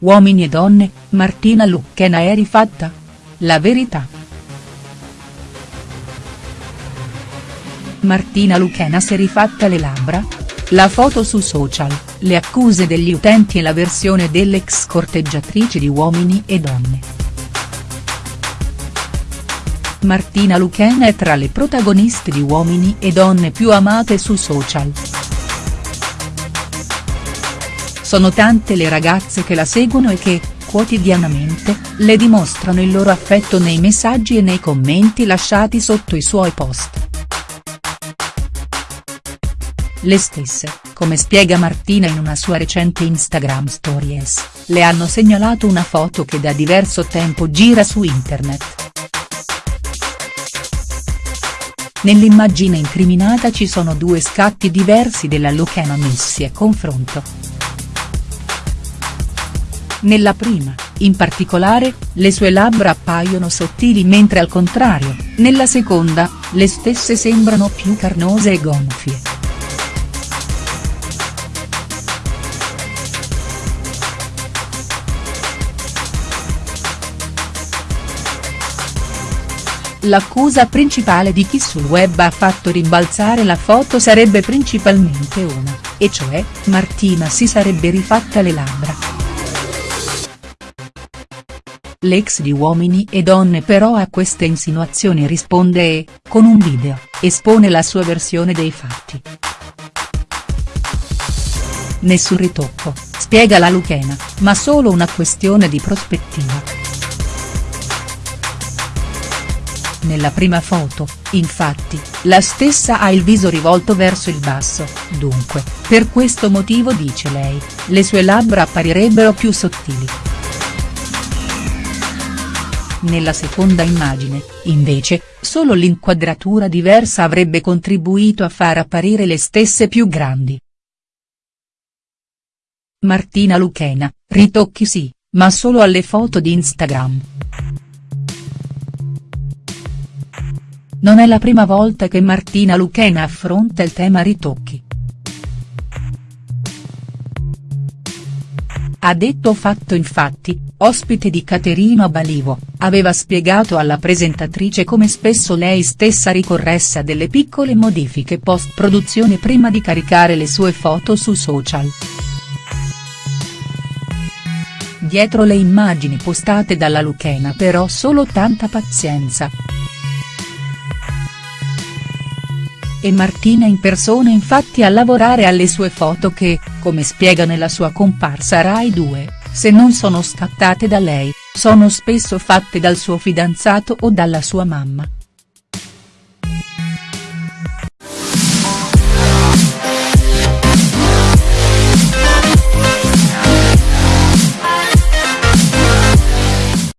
Uomini e donne, Martina Lucchena è rifatta? La verità. Martina Lucchena si è rifatta le labbra? La foto su social, le accuse degli utenti e la versione dell'ex corteggiatrice di Uomini e donne. Martina Lucchena è tra le protagoniste di Uomini e donne più amate su social. Sono tante le ragazze che la seguono e che, quotidianamente, le dimostrano il loro affetto nei messaggi e nei commenti lasciati sotto i suoi post. Le stesse, come spiega Martina in una sua recente Instagram Stories, le hanno segnalato una foto che da diverso tempo gira su internet. Nell'immagine incriminata ci sono due scatti diversi della Lucchena messi a confronto. Nella prima, in particolare, le sue labbra appaiono sottili mentre al contrario, nella seconda, le stesse sembrano più carnose e gonfie. L'accusa principale di chi sul web ha fatto rimbalzare la foto sarebbe principalmente una, e cioè, Martina si sarebbe rifatta le labbra. L'ex di Uomini e Donne però a queste insinuazioni risponde e, con un video, espone la sua versione dei fatti. Nessun ritocco, spiega la Lucchena, ma solo una questione di prospettiva. Nella prima foto, infatti, la stessa ha il viso rivolto verso il basso, dunque, per questo motivo dice lei, le sue labbra apparirebbero più sottili. Nella seconda immagine, invece, solo l'inquadratura diversa avrebbe contribuito a far apparire le stesse più grandi. Martina Lucchena, ritocchi sì, ma solo alle foto di Instagram. Non è la prima volta che Martina Lucchena affronta il tema ritocchi. Ha detto fatto infatti, ospite di Caterina Balivo, aveva spiegato alla presentatrice come spesso lei stessa ricorresse a delle piccole modifiche post-produzione prima di caricare le sue foto su social. Dietro le immagini postate dalla Lucchena però solo tanta pazienza. E Martina in persona infatti a lavorare alle sue foto che, come spiega nella sua comparsa Rai 2, se non sono scattate da lei, sono spesso fatte dal suo fidanzato o dalla sua mamma.